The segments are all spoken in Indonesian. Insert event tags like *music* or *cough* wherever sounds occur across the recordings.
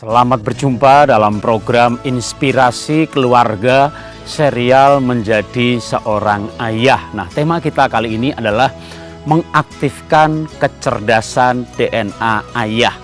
Selamat berjumpa dalam program Inspirasi Keluarga serial Menjadi Seorang Ayah. Nah, tema kita kali ini adalah mengaktifkan kecerdasan DNA ayah.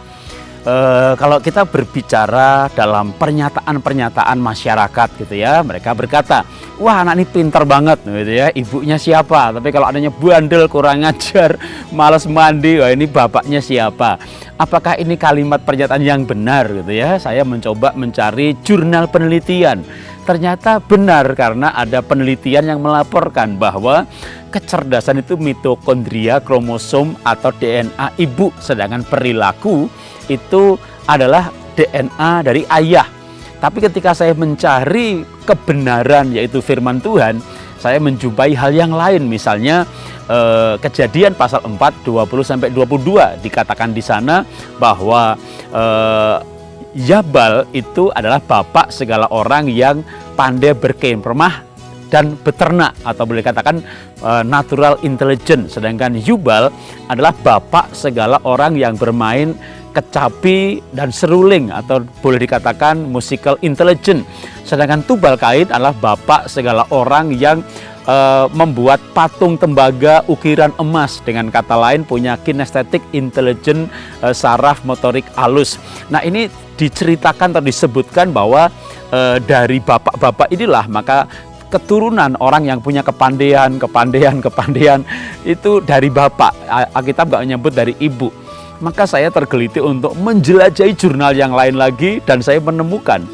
E, kalau kita berbicara dalam pernyataan-pernyataan masyarakat gitu ya, mereka berkata, wah anak ini pinter banget gitu ya, ibunya siapa? Tapi kalau adanya bandel, kurang ajar, *laughs* males mandi, wah ini bapaknya siapa? Apakah ini kalimat pernyataan yang benar gitu ya? Saya mencoba mencari jurnal penelitian. Ternyata benar karena ada penelitian yang melaporkan bahwa kecerdasan itu mitokondria, kromosom atau DNA ibu, sedangkan perilaku itu adalah DNA dari ayah. Tapi ketika saya mencari kebenaran yaitu firman Tuhan, saya menjumpai hal yang lain. Misalnya eh, kejadian pasal 4 20 sampai 22 dikatakan di sana bahwa eh, Yabal itu adalah bapak segala orang yang pandai berkemah dan beternak atau boleh katakan uh, natural intelligence. Sedangkan Yubal adalah bapak segala orang yang bermain kecapi dan seruling atau boleh dikatakan musical intelligence sedangkan Tubal Kain adalah bapak segala orang yang uh, membuat patung tembaga ukiran emas dengan kata lain punya kinestetik intelijen uh, saraf motorik halus nah ini diceritakan atau disebutkan bahwa uh, dari bapak-bapak inilah maka keturunan orang yang punya kepandaian, kepandaian, *laughs* kepandaian itu dari bapak. Alkitab nggak menyebut dari ibu. Maka saya tergeliti untuk menjelajahi jurnal yang lain lagi dan saya menemukan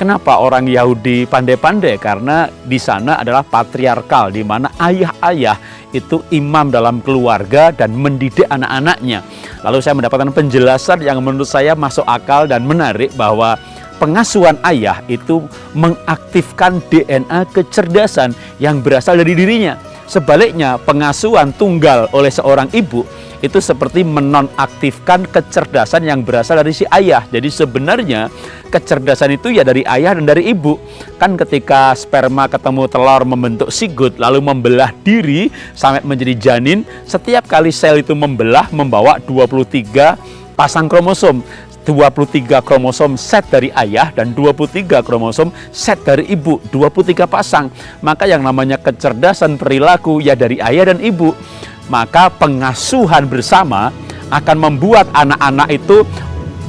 Kenapa orang Yahudi pandai-pandai? Karena di sana adalah patriarkal, di mana ayah-ayah itu imam dalam keluarga dan mendidik anak-anaknya. Lalu saya mendapatkan penjelasan yang menurut saya masuk akal dan menarik bahwa pengasuhan ayah itu mengaktifkan DNA kecerdasan yang berasal dari dirinya. Sebaliknya, pengasuhan tunggal oleh seorang ibu itu seperti menonaktifkan kecerdasan yang berasal dari si ayah. Jadi sebenarnya kecerdasan itu ya dari ayah dan dari ibu. Kan ketika sperma ketemu telur membentuk sigut lalu membelah diri sampai menjadi janin, setiap kali sel itu membelah membawa 23 pasang kromosom. 23 kromosom set dari ayah dan 23 kromosom set dari ibu, 23 pasang. Maka yang namanya kecerdasan perilaku ya dari ayah dan ibu maka pengasuhan bersama akan membuat anak-anak itu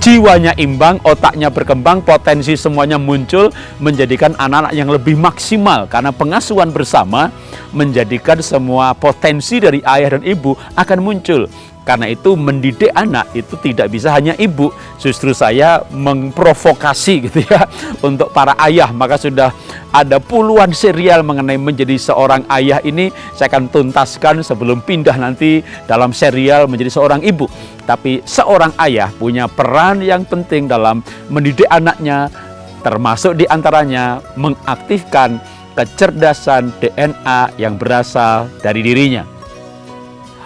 jiwanya imbang, otaknya berkembang, potensi semuanya muncul, menjadikan anak-anak yang lebih maksimal. Karena pengasuhan bersama menjadikan semua potensi dari ayah dan ibu akan muncul. Karena itu mendidik anak itu tidak bisa hanya ibu. Justru saya memprovokasi gitu ya *laughs* untuk para ayah. Maka sudah ada puluhan serial mengenai menjadi seorang ayah ini saya akan tuntaskan sebelum pindah nanti dalam serial menjadi seorang ibu. Tapi seorang ayah punya peran yang penting dalam mendidik anaknya termasuk di antaranya mengaktifkan kecerdasan DNA yang berasal dari dirinya.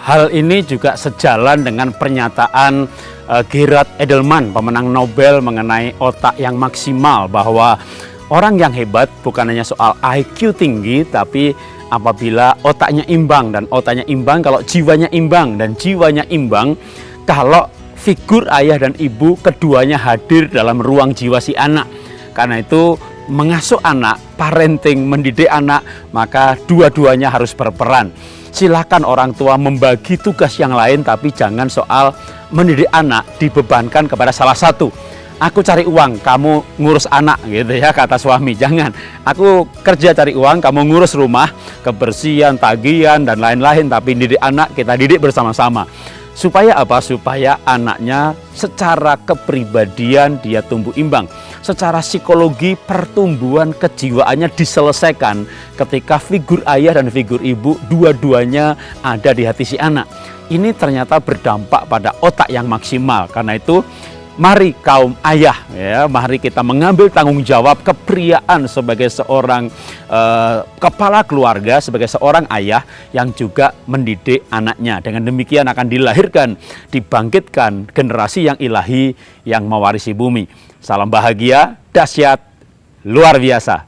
Hal ini juga sejalan dengan pernyataan uh, Gerard Edelman, pemenang Nobel mengenai otak yang maksimal bahwa orang yang hebat bukan hanya soal IQ tinggi tapi apabila otaknya imbang dan otaknya imbang kalau jiwanya imbang dan jiwanya imbang kalau figur ayah dan ibu keduanya hadir dalam ruang jiwa si anak. Karena itu mengasuh anak, parenting, mendidik anak, maka dua-duanya harus berperan silahkan orang tua membagi tugas yang lain tapi jangan soal mendidik anak dibebankan kepada salah satu. Aku cari uang kamu ngurus anak gitu ya kata suami. Jangan. Aku kerja cari uang kamu ngurus rumah kebersihan tagihan dan lain-lain tapi didik anak kita didik bersama-sama Supaya apa? Supaya anaknya secara kepribadian dia tumbuh imbang. Secara psikologi pertumbuhan kejiwaannya diselesaikan ketika figur ayah dan figur ibu dua-duanya ada di hati si anak. Ini ternyata berdampak pada otak yang maksimal. Karena itu Mari kaum ayah, ya, mari kita mengambil tanggung jawab kepriaan sebagai seorang uh, kepala keluarga, sebagai seorang ayah yang juga mendidik anaknya. Dengan demikian akan dilahirkan, dibangkitkan generasi yang ilahi yang mewarisi bumi. Salam bahagia, dahsyat, luar biasa.